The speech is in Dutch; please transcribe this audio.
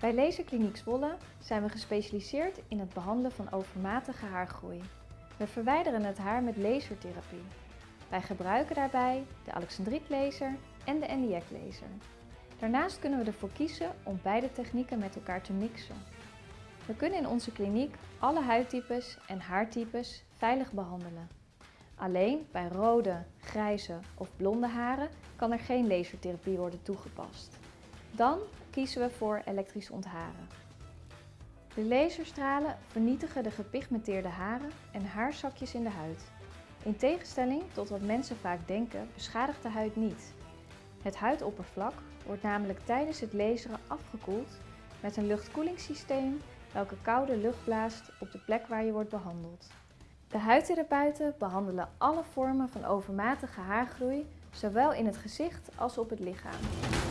Bij Laserkliniek Zwolle zijn we gespecialiseerd in het behandelen van overmatige haargroei. We verwijderen het haar met lasertherapie. Wij gebruiken daarbij de Alexandriet-laser en de NDX-laser. Daarnaast kunnen we ervoor kiezen om beide technieken met elkaar te mixen. We kunnen in onze kliniek alle huidtypes en haartypes veilig behandelen. Alleen bij rode, grijze of blonde haren kan er geen lasertherapie worden toegepast. Dan kiezen we voor elektrisch ontharen. De laserstralen vernietigen de gepigmenteerde haren en haarzakjes in de huid. In tegenstelling tot wat mensen vaak denken, beschadigt de huid niet. Het huidoppervlak wordt namelijk tijdens het laseren afgekoeld met een luchtkoelingssysteem welke koude lucht blaast op de plek waar je wordt behandeld. De huidtherapeuten behandelen alle vormen van overmatige haargroei, zowel in het gezicht als op het lichaam.